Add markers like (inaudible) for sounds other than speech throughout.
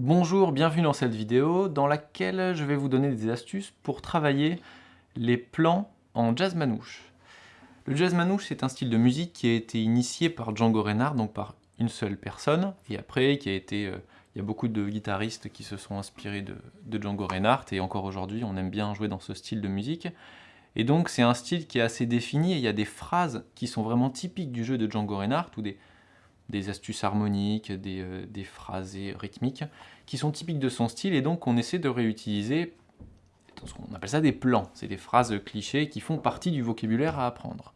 Bonjour, bienvenue dans cette vidéo dans laquelle je vais vous donner des astuces pour travailler les plans en jazz manouche. Le jazz manouche, c'est un style de musique qui a été initié par Django Reinhardt, donc par une seule personne, et après qui a été... Il y a beaucoup de guitaristes qui se sont inspirés de, Django Reinhardt, et encore aujourd'hui, on aime bien jouer dans ce style de musique. Et donc, c'est un style qui est assez défini, et il y a des phrases qui sont vraiment typiques du jeu de Django Reinhardt, ou des, des astuces harmoniques, des, euh, des phrasés rythmiques, qui sont typiques de son style, et donc on essaie de réutiliser, on appelle ça des plans, c'est des phrases clichés qui font partie du vocabulaire à apprendre.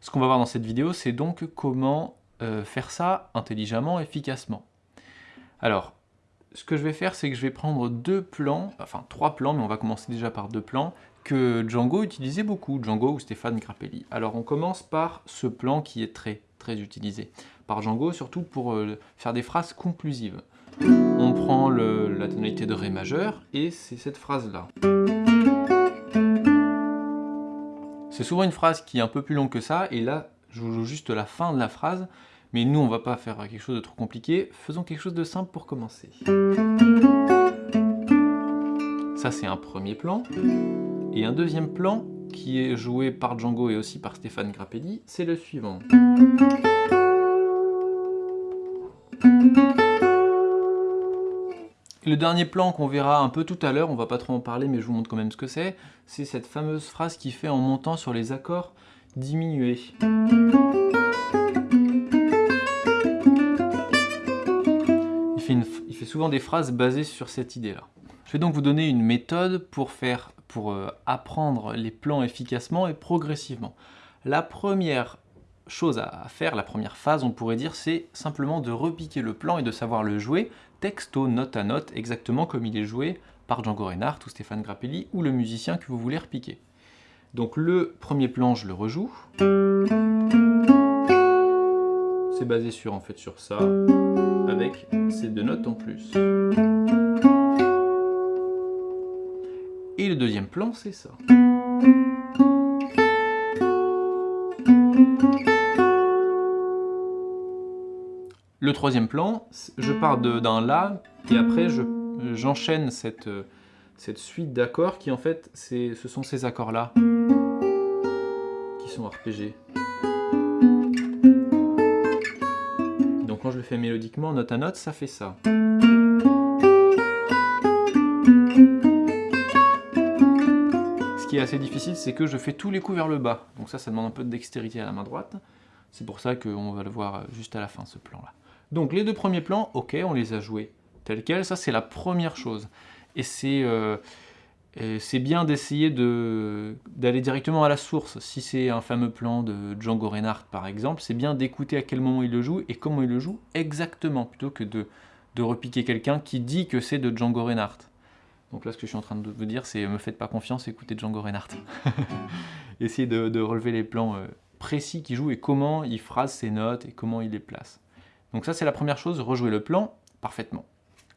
Ce qu'on va voir dans cette vidéo, c'est donc comment euh, faire ça intelligemment, efficacement. Alors, ce que je vais faire, c'est que je vais prendre deux plans, enfin trois plans, mais on va commencer déjà par deux plans, que Django utilisait beaucoup, Django ou Stéphane Grappelli. Alors on commence par ce plan qui est très très utilisé par Django, surtout pour euh, faire des phrases conclusives. On prend la tonalité de Ré majeur, et c'est cette phrase-là. C'est souvent une phrase qui est un peu plus longue que ça, et là, je vous joue juste la fin de la phrase, mais nous, on va pas faire quelque chose de trop compliqué, faisons quelque chose de simple pour commencer. Ça, c'est un premier plan. Et un deuxième plan, qui est joué par Django et aussi par Stéphane Grappelli, c'est le suivant. le dernier plan qu'on verra un peu tout à l'heure, on va pas trop en parler mais je vous montre quand même ce que c'est, c'est cette fameuse phrase qui fait en montant sur les accords diminués. Souvent des phrases basées sur cette idée-là. Je vais donc vous donner une méthode pour, faire, pour euh, apprendre les plans efficacement et progressivement. La première chose à faire, la première phase, on pourrait dire, c'est simplement de repiquer le plan et de savoir le jouer texto, note à note, exactement comme il est joué par Django Reinhardt ou Stéphane Grappelli ou le musicien que vous voulez repiquer. Donc le premier plan, je le rejoue. C'est basé sur, en fait, sur ça, avec ces deux notes en plus. Et le deuxième plan, c'est ça. Le troisième plan, je pars d'un La, et après j'enchaîne cette, cette suite d'accords qui en fait, ce sont ces accords-là qui sont arpégés. Quand je le fais mélodiquement, note à note, ça fait ça. Ce qui est assez difficile, c'est que je fais tous les coups vers le bas. Donc ça, ça demande un peu de dextérité à la main droite. C'est pour ça qu'on va le voir juste à la fin, ce plan-là. Donc les deux premiers plans, ok, on les a joués tels quels, ça c'est la première chose. Et c'est euh, bien d'essayer d'aller directement à la source. Si c'est un fameux plan de Django Reinhardt par exemple, c'est bien d'écouter à quel moment il le joue et comment il le joue exactement, plutôt que de, de repiquer quelqu'un qui dit que c'est de Django Reinhardt. Donc là, ce que je suis en train de vous dire, c'est me faites pas confiance, écoutez Django Reinhardt. (laughs) Essayez de, de, relever les plans euh, précis qu'il joue et comment il phrase ses notes et comment il les place. Donc ça, c'est la première chose, rejouer le plan parfaitement.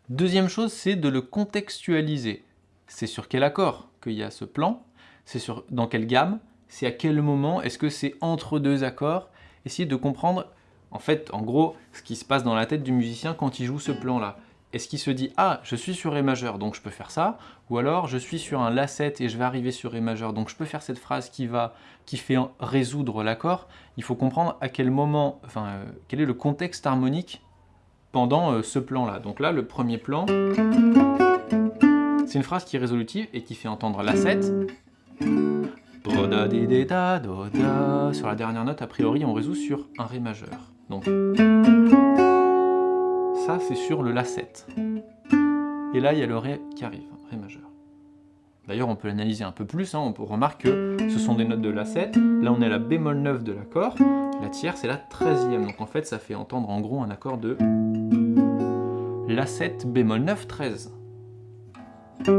Deuxième chose, c'est de le contextualiser. C'est sur quel accord qu'il y a ce plan, c'est sur dans quelle gamme, c'est à quel moment, est-ce que c'est entre deux accords? Essayez de comprendre, en fait, en gros, ce qui se passe dans la tête du musicien quand il joue ce plan-là. Est-ce qu'il se dit « Ah, je suis sur Ré majeur, donc je peux faire ça » ou alors « Je suis sur un La7 et je vais arriver sur Ré majeur, donc je peux faire cette phrase qui, va, qui fait résoudre l'accord ». Il faut comprendre à quel moment, enfin, euh, quel est le contexte harmonique pendant euh, ce plan-là. Donc là, le premier plan, c'est une phrase qui est résolutive et qui fait entendre La7. Sur la dernière note, a priori, on résout sur un Ré majeur. Donc ça, c'est sur le La7. Et là, il y a le Ré qui arrive, Ré majeur. D'ailleurs, on peut l'analyser un peu plus, hein. on peut remarquer que ce sont des notes de La7. Là, on est à la bémol 9 de l'accord. La tierce, c'est la 13e. Donc en fait, ça fait entendre en gros un accord de La7 bémol 9, 13. Et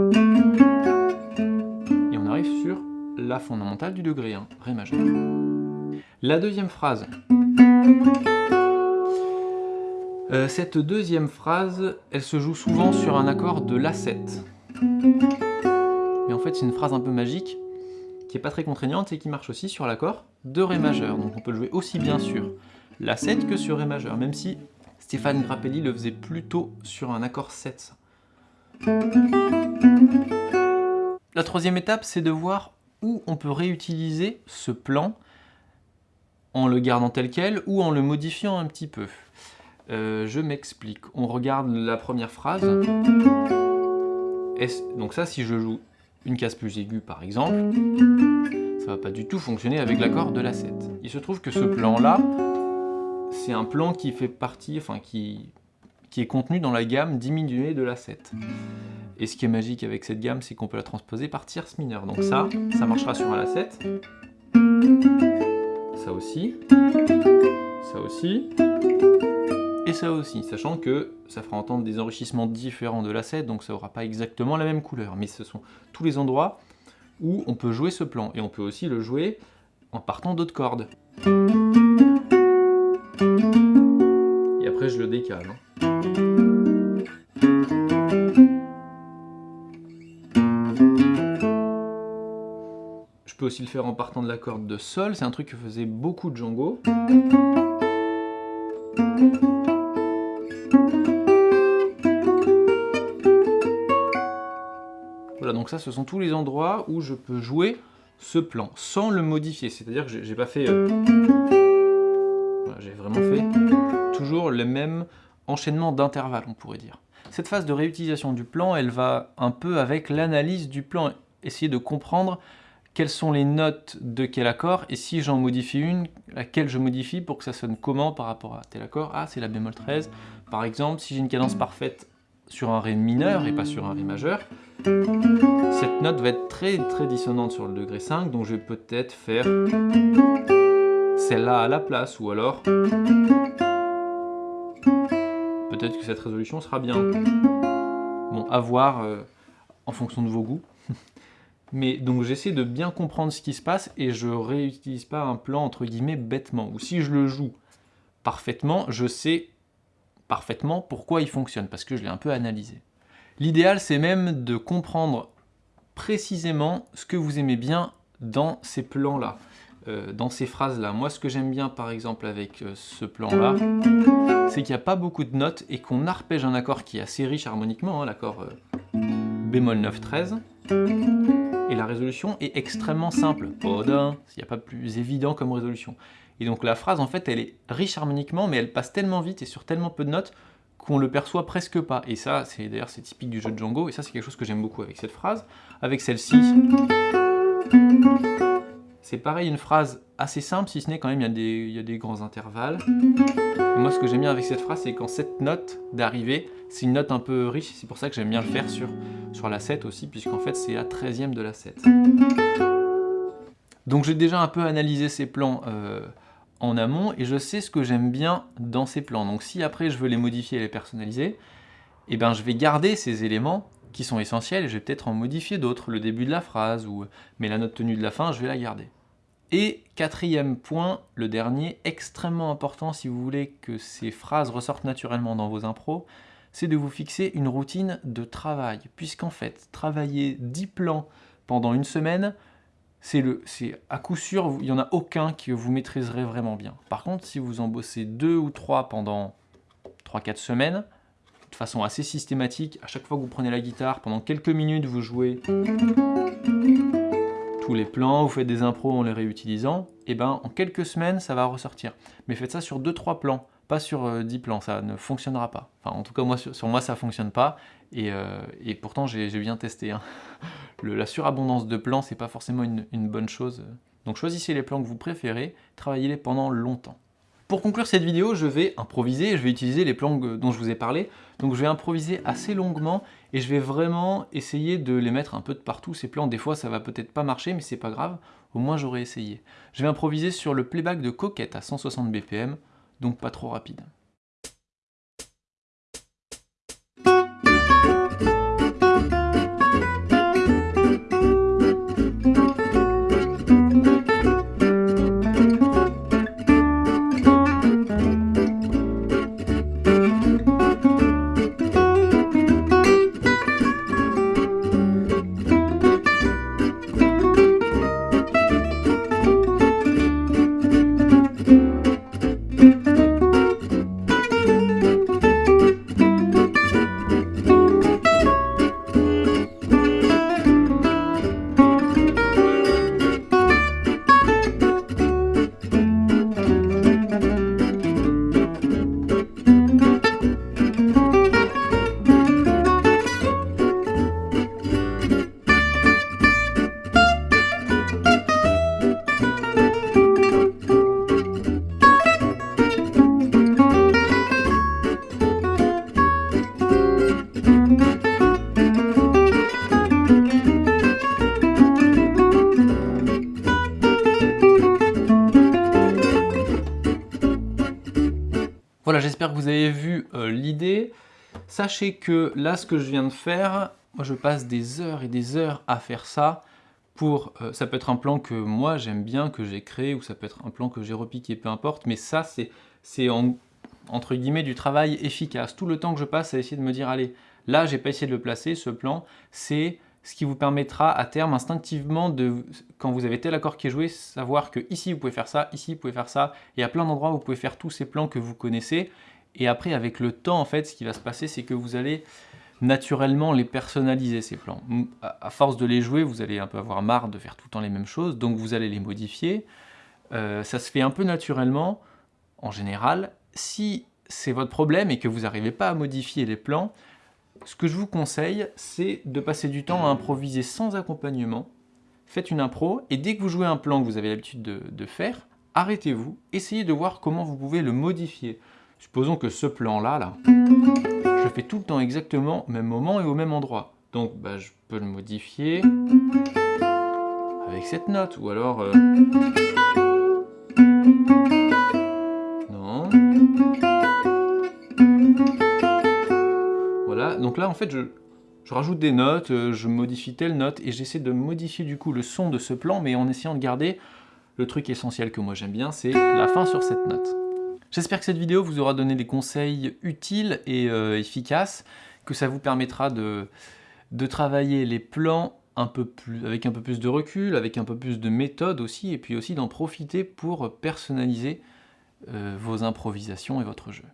on arrive sur La fondamentale du degré 1, Ré majeur. La deuxième phrase. Euh, cette deuxième phrase, elle se joue souvent sur un accord de La7. Mais en fait, c'est une phrase un peu magique. qui n'est pas très contraignante et qui marche aussi sur l'accord de Ré majeur. Donc on peut le jouer aussi bien sur la 7 que sur Ré majeur, même si Stéphane Grappelli le faisait plutôt sur un accord 7. La troisième étape, c'est de voir où on peut réutiliser ce plan en le gardant tel quel ou en le modifiant un petit peu. Euh, je m'explique. On regarde la première phrase. Donc ça, si je joue une case plus aiguë par exemple, ça va pas du tout fonctionner avec l'accord de la 7. Il se trouve que ce plan-là, c'est un plan qui fait partie, enfin qui, qui est contenu dans la gamme diminuée de la 7. Et ce qui est magique avec cette gamme, c'est qu'on peut la transposer par tierce mineure. Donc ça, ça marchera sur un la 7. Ça aussi. Ça aussi et ça aussi, sachant que ça fera entendre des enrichissements différents de l'asset, donc ça n'aura pas exactement la même couleur, mais ce sont tous les endroits où on peut jouer ce plan, et on peut aussi le jouer en partant d'autres cordes. Et après je le décale. Hein. Peux aussi le faire en partant de la corde de sol, c'est un truc que faisait beaucoup de Django. donc ça, ce sont tous les endroits où je peux jouer ce plan, sans le modifier. C'est-à-dire que j'ai pas fait... Euh, j'ai vraiment fait toujours le même enchaînement d'intervalles, on pourrait dire. Cette phase de réutilisation du plan, elle va un peu avec l'analyse du plan, essayer de comprendre quelles sont les notes de quel accord, et si j'en modifie une, laquelle je modifie pour que ça sonne comment par rapport à tel accord? Ah, c'est la bémol 13. Par exemple, si j'ai une cadence parfaite sur un Ré mineur et pas sur un Ré majeur, cette note va être très très dissonante sur le degré 5, donc je vais peut-être faire celle-là à la place, ou alors peut-être que cette résolution sera bien. Bon, à voir euh, en fonction de vos goûts. (laughs) Mais donc j'essaie de bien comprendre ce qui se passe et je réutilise pas un plan entre guillemets bêtement. Ou si je le joue parfaitement, je sais parfaitement pourquoi il fonctionne, parce que je l'ai un peu analysé. L'idéal, c'est même de comprendre précisément ce que vous aimez bien dans ces plans-là, euh, dans ces phrases-là. Moi, ce que j'aime bien, par exemple, avec euh, ce plan-là, c'est qu'il n'y a pas beaucoup de notes et qu'on arpège un accord qui est assez riche harmoniquement, hein, l'accord euh, bémol 9-13, et la résolution est extrêmement simple. il n'y a pas plus évident comme résolution. Et donc la phrase, en fait, elle est riche harmoniquement, mais elle passe tellement vite et sur tellement peu de notes qu'on le perçoit presque pas. Et ça, c'est d'ailleurs c'est typique du jeu de Django, et ça c'est quelque chose que j'aime beaucoup avec cette phrase. Avec celle-ci, c'est pareil, une phrase assez simple, si ce n'est quand même il y, a des, grands intervalles. moi ce que j'aime bien avec cette phrase, c'est quand cette note d'arrivée, c'est une note un peu riche, c'est pour ça que j'aime bien le faire sur, sur la 7 aussi, puisqu'en fait c'est la 13e de la 7. Donc j'ai déjà un peu analysé ces plans euh, en amont et je sais ce que j'aime bien dans ces plans. Donc si après je veux les modifier et les personnaliser, eh ben, je vais garder ces éléments qui sont essentiels et je vais peut-être en modifier d'autres, le début de la phrase, ou mais la note tenue de la fin, je vais la garder. Et quatrième point, le dernier, extrêmement important si vous voulez que ces phrases ressortent naturellement dans vos impros, c'est de vous fixer une routine de travail. Puisqu'en fait, travailler 10 plans pendant une semaine, c'est à coup sûr, il n'y en a aucun que vous maîtriserez vraiment bien. Par contre, si vous en bossez deux ou trois pendant 3-4 semaines, de façon assez systématique, à chaque fois que vous prenez la guitare, pendant quelques minutes, vous jouez les plans, vous faites des impros en les réutilisant, et eh ben en quelques semaines, ça va ressortir. Mais faites ça sur 2-3 plans, pas sur 10 euh, plans, ça ne fonctionnera pas. Enfin, en tout cas, moi, sur, moi, ça ne fonctionne pas, et, euh, pourtant, j'ai bien testé. Hein. (laughs) la surabondance de plans, c'est pas forcément une, bonne chose. Donc choisissez les plans que vous préférez, travaillez-les pendant longtemps. Pour conclure cette vidéo, je vais improviser, je vais utiliser les plans dont je vous ai parlé. Donc je vais improviser assez longuement et je vais vraiment essayer de les mettre un peu de partout, ces plans. Des fois ça va peut-être pas marcher, mais c'est pas grave, au moins j'aurais essayé. Je vais improviser sur le playback de Coquette à 160 BPM, donc pas trop rapide. Vous avez vu euh, l'idée. Sachez que là, ce que je viens de faire, moi je passe des heures et des heures à faire ça. Pour, euh, ça peut être un plan que moi j'aime bien, que j'ai créé, ou ça peut être un plan que j'ai repiqué, peu importe. Mais ça, c'est entre guillemets du travail efficace. Tout le temps que je passe à essayer de me dire, allez, là j'ai pas essayé de le placer, ce plan, c'est ce qui vous permettra à terme instinctivement de, quand vous avez tel accord qui est joué, savoir que ici vous pouvez faire ça, ici vous pouvez faire ça, et à plein d'endroits vous pouvez faire tous ces plans que vous connaissez, et après avec le temps en fait ce qui va se passer c'est que vous allez naturellement les personnaliser ces plans. À force de les jouer, vous allez un peu avoir marre de faire tout le temps les mêmes choses, donc vous allez les modifier. Euh, ça se fait un peu naturellement, en général. Si c'est votre problème et que vous n'arrivez pas à modifier les plans, ce que je vous conseille, c'est de passer du temps à improviser sans accompagnement. Faites une impro, et dès que vous jouez un plan que vous avez l'habitude de, faire, arrêtez-vous, essayez de voir comment vous pouvez le modifier. Supposons que ce plan-là, là, je fais tout le temps exactement au même moment et au même endroit. Donc bah, je peux le modifier avec cette note, ou alors... Euh, donc là, en fait, je, rajoute des notes, euh, je modifie telle note, et j'essaie de modifier du coup le son de ce plan, mais en essayant de garder le truc essentiel que moi j'aime bien, c'est la fin sur cette note. J'espère que cette vidéo vous aura donné des conseils utiles et euh, efficaces, que ça vous permettra de, travailler les plans avec un peu plus de recul, avec un peu plus de méthode aussi, et puis aussi d'en profiter pour personnaliser euh, vos improvisations et votre jeu.